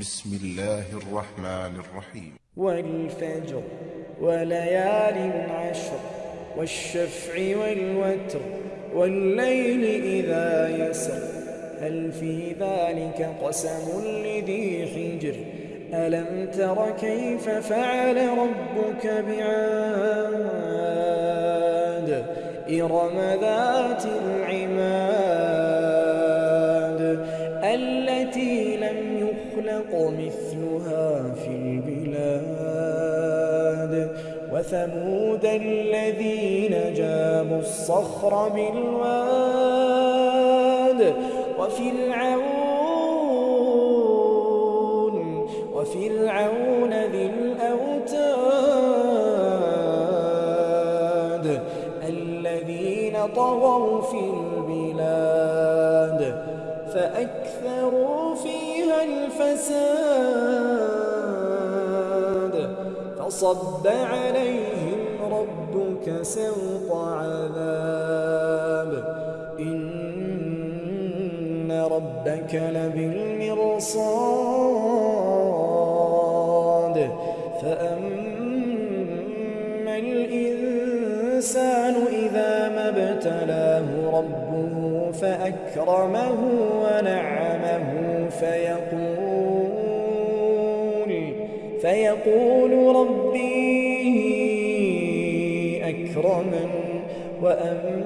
بسم الله الرحمن الرحيم. والفجر وليال عشر والشفع والوتر والليل إذا يسر. هل في ذلك قسم لذي حجر؟ ألم تر كيف فعل ربك بعاد؟ إرم ذات العماد يخلق مثلها في البلاد. وثمود الذين جابوا الصخر بالواد. وفرعون وفرعون ذي الأوتاد. الذين طغوا في البلاد. فأكثروا فيها الفساد. فصب عليهم ربك سوط عذاب. إن ربك لبالمرصاد. فأما الإنسان إذا ما ابتلاه ربه فأكرمه ونعمه فيقول فيقول ربي أكرمن وأما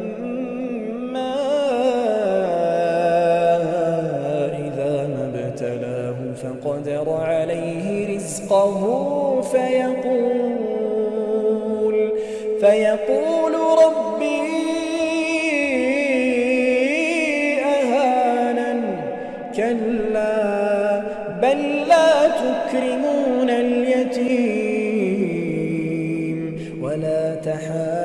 إذا ما ابتلاه فقدر عليه رزقه فيقول فيقول ربي بل لا تكرمون اليتيم ولا تحاضون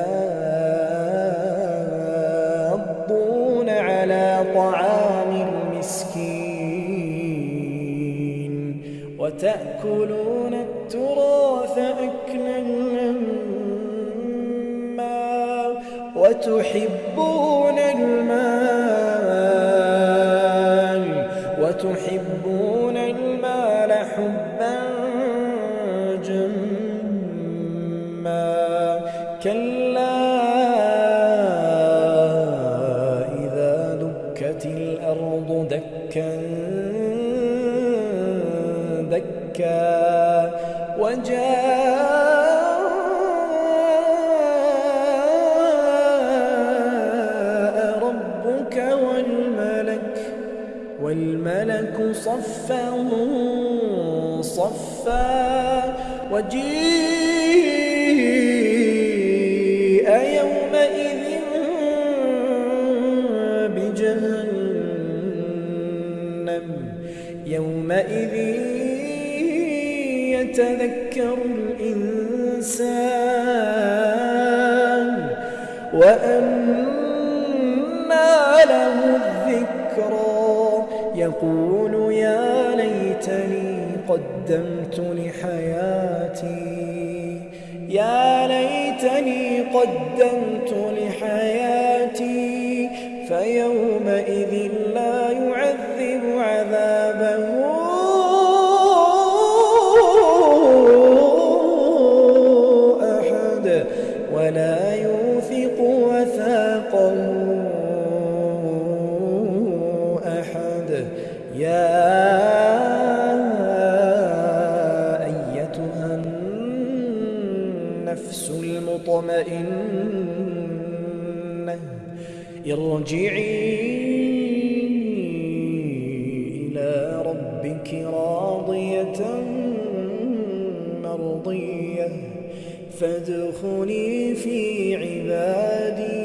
على طعام المسكين وتأكلون التراث أكلا لما وتحبون كلا إذا دكت الأرض دكا دكا وجاء ربك والملك والملك صفا صفا وجيء يومئذ يتذكر الإنسان وأنى له الذكرى يقول يا ليتني قدمت لحياتي يا ليتني قدمت لحياتي فيومئذ لا يعذب عذابه ولا يوثق وثاقه أحد. يا أيتها النفس المطمئنة ارجعي إلى ربك راضية. فادخلي في عبادي.